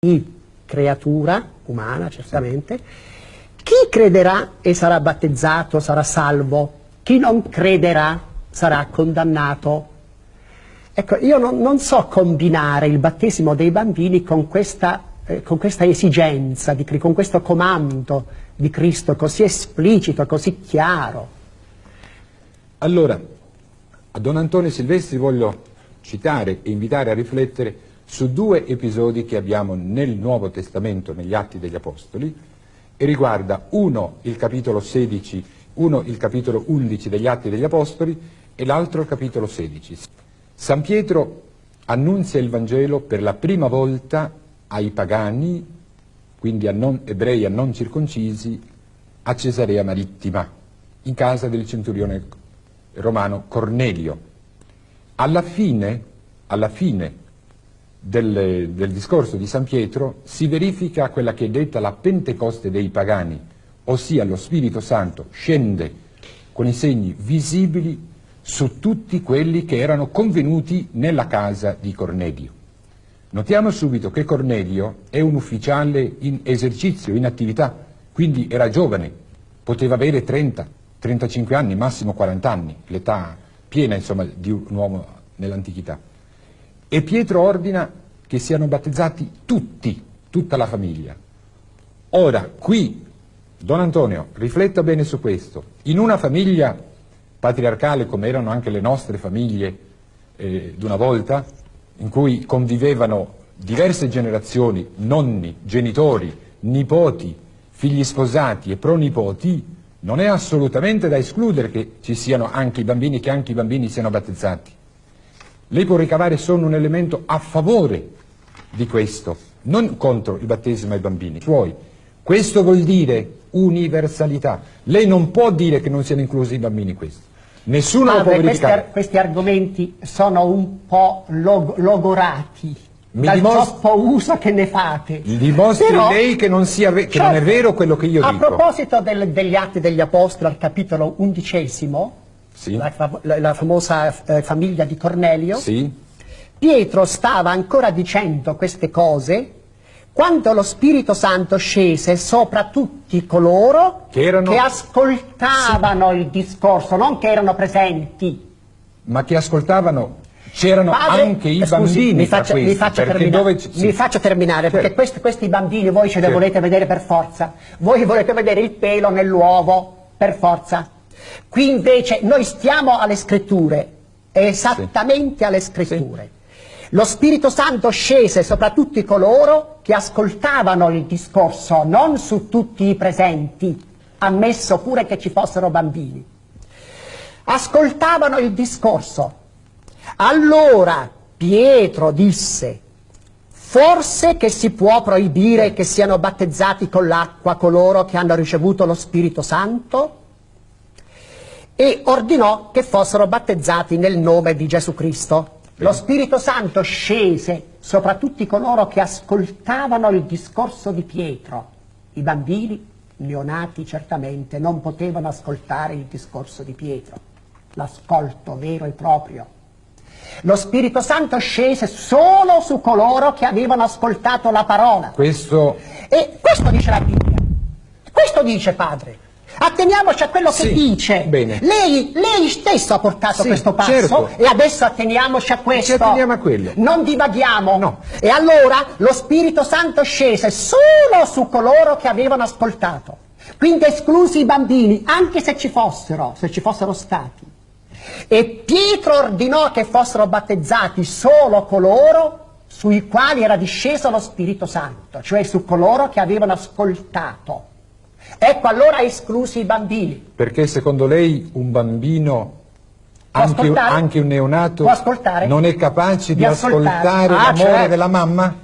ogni creatura umana, certamente, chi crederà e sarà battezzato sarà salvo, chi non crederà sarà condannato. Ecco, io non, non so combinare il battesimo dei bambini con questa, eh, con questa esigenza, di, con questo comando di Cristo così esplicito, così chiaro. Allora, a Don Antonio Silvestri voglio citare e invitare a riflettere su due episodi che abbiamo nel Nuovo Testamento, negli Atti degli Apostoli, e riguarda uno il capitolo 16, uno il capitolo 11 degli Atti degli Apostoli e l'altro il capitolo 16. San Pietro annunzia il Vangelo per la prima volta ai pagani, quindi a non ebrei, a non circoncisi, a Cesarea Marittima, in casa del centurione romano Cornelio. Alla fine, alla fine del, del, discorso di San Pietro si verifica quella che è detta la Pentecoste dei pagani, ossia lo Spirito Santo scende con i segni visibili su tutti quelli che erano convenuti nella casa di Cornelio. Notiamo subito che Cornelio è un ufficiale in esercizio, in attività, quindi era giovane, poteva avere 30, 35 anni, massimo 40 anni, l'età piena insomma, di un uomo nell'antichità. E Pietro ordina che siano battezzati tutti, tutta la famiglia. Ora, qui, Don Antonio, rifletta bene su questo. In una famiglia patriarcale, come erano anche le nostre famiglie eh, d'una volta, in cui convivevano diverse generazioni, nonni, genitori, nipoti, figli sposati e pronipoti, non è assolutamente da escludere che ci siano anche i bambini, che anche i bambini siano battezzati. Lei può ricavare solo un elemento a favore di questo, non contro il battesimo ai bambini suoi. Questo vuol dire universalità. Lei non può dire che non siano inclusi i bambini in questo. Nessuno Padre, lo può verificare. Questi, questi, argomenti sono un po' log logorati. Mi dal troppo uso che ne fate. Dimostri Però, lei che, non, sia, che certo, non, è vero quello che io a dico. A proposito del, degli Atti degli Apostoli, al capitolo undicesimo, sì. la, la, la, famosa eh, famiglia di Cornelio, sì. Pietro stava ancora dicendo queste cose quando lo Spirito Santo scese sopra tutti coloro che, erano... che ascoltavano sì. il discorso, non che erano presenti. Ma che ascoltavano C'erano anche i scusi, bambini mi faccia, mi faccia termina, dove... sì. mi faccia terminare certo. perché questi, questi, bambini voi ce li certo. volete vedere per forza. Voi volete vedere il pelo nell'uovo, per forza. Qui invece noi stiamo alle scritture, esattamente sì. alle scritture. Sì. Lo Spirito Santo scese sopra tutti coloro che ascoltavano il discorso, non su tutti i presenti, ammesso pure che ci fossero bambini. Ascoltavano il discorso. Allora Pietro disse, forse che si può proibire che siano battezzati con l'acqua coloro che hanno ricevuto lo Spirito Santo? E ordinò che fossero battezzati nel nome di Gesù Cristo. Lo Spirito Santo scese sopra tutti coloro che ascoltavano il discorso di Pietro. I bambini, neonati certamente, non potevano ascoltare il discorso di Pietro, l'ascolto vero e proprio. Lo Spirito Santo scese solo su coloro che avevano ascoltato la parola. Questo... E questo dice la Bibbia. Questo dice Padre. Atteniamoci a quello sì, che dice. Bene. Lei, lei stesso ha portato sì, questo passo certo. e adesso atteniamoci a questo. Ci atteniamo a quello. Non divaghiamo. No. E allora lo Spirito Santo scese solo su coloro che avevano ascoltato. Quindi esclusi i bambini, anche se ci fossero, se ci fossero stati. E Pietro ordinò che fossero battezzati solo coloro sui quali era disceso lo Spirito Santo, cioè su coloro che avevano ascoltato. Ecco allora esclusi i bambini. Perché secondo lei un bambino, anche, anche, un neonato, non è capace di, di ascoltare, ah, l'amore certo. della mamma?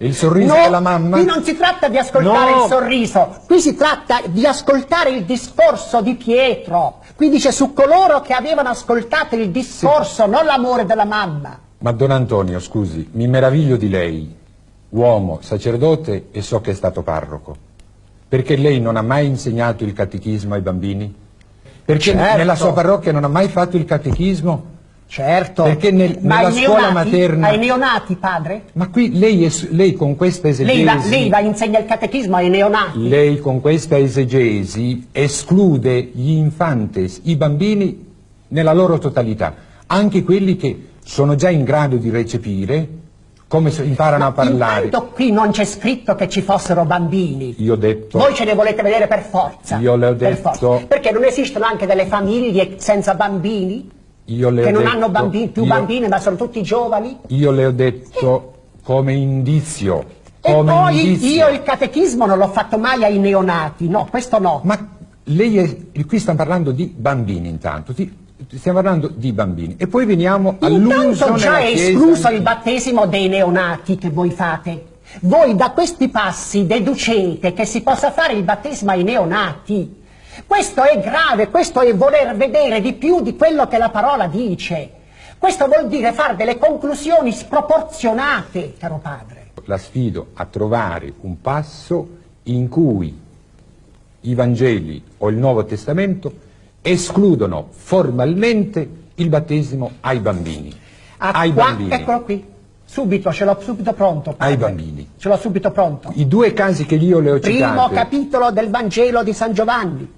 Il sorriso no, della mamma? Qui non si tratta di ascoltare no. il sorriso, qui si tratta di ascoltare il discorso di Pietro. Qui dice su coloro che avevano ascoltato il discorso, sì. non l'amore della mamma. Ma Don Antonio, scusi, mi meraviglio di lei, uomo, sacerdote e so che è stato parroco. Perché lei non ha mai insegnato il catechismo ai bambini? Perché certo. nella sua parrocchia non ha mai fatto il catechismo Certo, Perché nel- ma nella scuola neonati, materna- ai neonati, padre? Ma qui lei, es- lei con questa esegesi... Lei, va, lei va, insegna il catechismo ai neonati? Lei con questa esegesi esclude gli infantes, i bambini nella loro totalità, anche quelli che sono già in grado di recepire come imparano a parlare. Intanto qui non c'è scritto che ci fossero bambini. Io ho detto, Voi ce ne volete vedere per forza. Io le ho per detto- forza. Perché non esistono anche delle famiglie senza bambini? io le che ho non detto- hanno bambini, più io- bambini, ma sono tutti giovani? Io le ho detto come indizio, E come poi indizio. io il catechismo non l'ho fatto mai ai neonati, no, questo no. Ma lei è, qui stiamo parlando di bambini intanto, ti- stiamo parlando di bambini. E poi veniamo all'uso Intanto già è Chiesa- escluso il battesimo dei neonati che voi fate. Voi da questi passi deducete che si possa fare il battesimo ai neonati. Questo è grave, questo è voler vedere di più di quello che la parola dice. Questo vuol dire fare delle conclusioni sproporzionate, caro padre. La sfido a trovare un passo in cui i Vangeli o il Nuovo Testamento escludono formalmente il battesimo ai bambini. A ai qua- bambini. Eccolo qui, subito, ce l'ho subito pronto. padre. Ai bambini. Ce l'ho subito pronto. I due casi che io le ho Primo citati. capitolo del Vangelo di San Giovanni.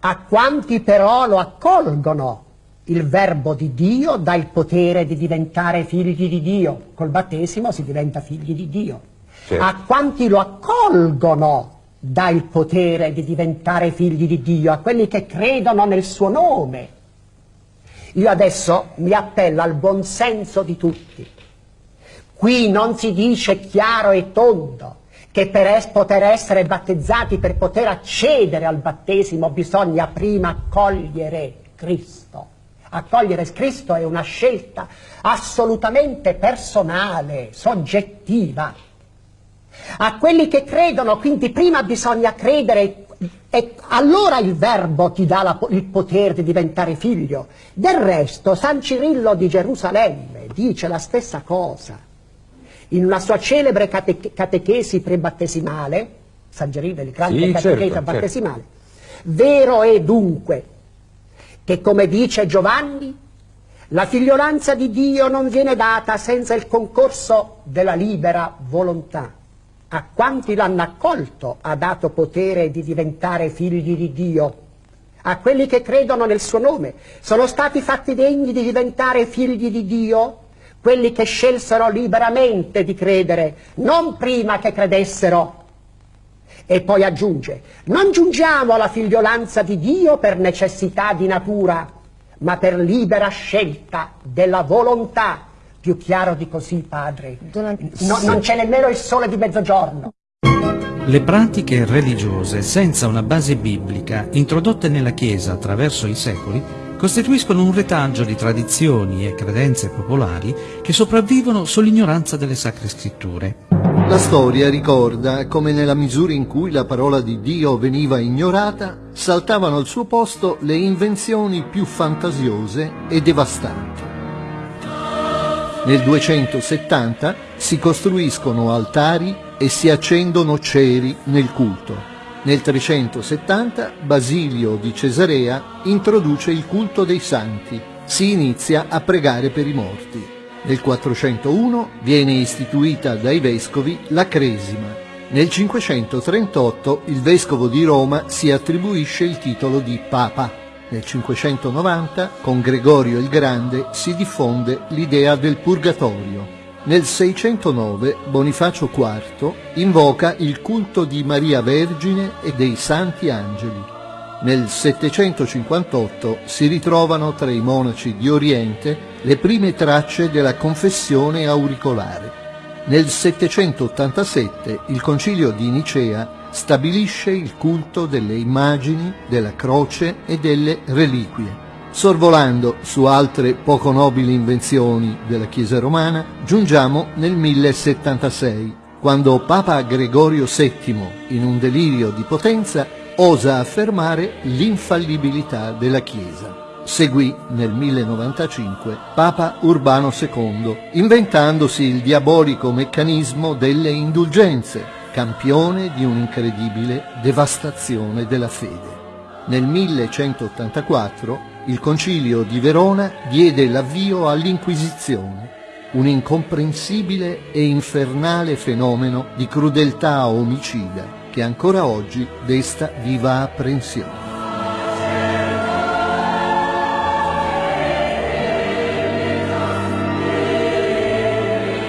A quanti però lo accolgono, il verbo di Dio dà il potere di diventare figli di Dio. Col battesimo si diventa figli di Dio. Certo. A quanti lo accolgono dà il potere di diventare figli di Dio, a quelli che credono nel suo nome. Io adesso mi appello al buon senso di tutti. Qui non si dice chiaro e tondo che per es- poter essere battezzati, per poter accedere al battesimo, bisogna prima accogliere Cristo. Accogliere Cristo è una scelta assolutamente personale, soggettiva. A quelli che credono, quindi prima bisogna credere e allora il verbo ti dà la il potere di diventare figlio. Del resto San Cirillo di Gerusalemme dice la stessa cosa. In una sua celebre cate- catechesi prebattesimale, San Cirillo è il grande Sì, catecheta certo, certo. battesimale, vero è dunque che come dice Giovanni, la figliolanza di Dio non viene data senza il concorso della libera volontà. A quanti l'hanno accolto ha dato potere di diventare figli di Dio. A quelli che credono nel suo nome sono stati fatti degni di diventare figli di Dio, quelli che scelsero liberamente di credere, non prima che credessero. E poi aggiunge, non giungiamo alla figliolanza di Dio per necessità di natura, ma per libera scelta della volontà. Più chiaro di così, padre. No- non c'è nemmeno il sole di mezzogiorno. Le pratiche religiose senza una base biblica, introdotte nella Chiesa attraverso i secoli, costituiscono un retaggio di tradizioni e credenze popolari che sopravvivono sull'ignoranza delle sacre scritture. La storia ricorda come nella misura in cui la parola di Dio veniva ignorata, saltavano al suo posto le invenzioni più fantasiose e devastanti. Nel 270 si costruiscono altari e si accendono ceri nel culto. Nel 370 Basilio di Cesarea introduce il culto dei santi. Si inizia a pregare per i morti. Nel 401 viene istituita dai vescovi la Cresima. Nel 538 il vescovo di Roma si attribuisce il titolo di Papa. Nel 590 con Gregorio il Grande si diffonde l'idea del purgatorio. Nel 609 Bonifacio IV invoca il culto di Maria Vergine e dei Santi Angeli. Nel 758 si ritrovano tra i monaci di Oriente le prime tracce della confessione auricolare. Nel 787 il concilio di Nicea stabilisce il culto delle immagini, della croce e delle reliquie. Sorvolando su altre poco nobili invenzioni della Chiesa romana, giungiamo nel 1076, quando Papa Gregorio VII, in un delirio di potenza, osa affermare l'infallibilità della Chiesa. Seguì nel 1095 Papa Urbano II, inventandosi il diabolico meccanismo delle indulgenze, campione di un'incredibile devastazione della fede. Nel 1184 il concilio di Verona diede l'avvio all'Inquisizione, un incomprensibile e infernale fenomeno di crudeltà omicida che ancora oggi desta viva apprensione.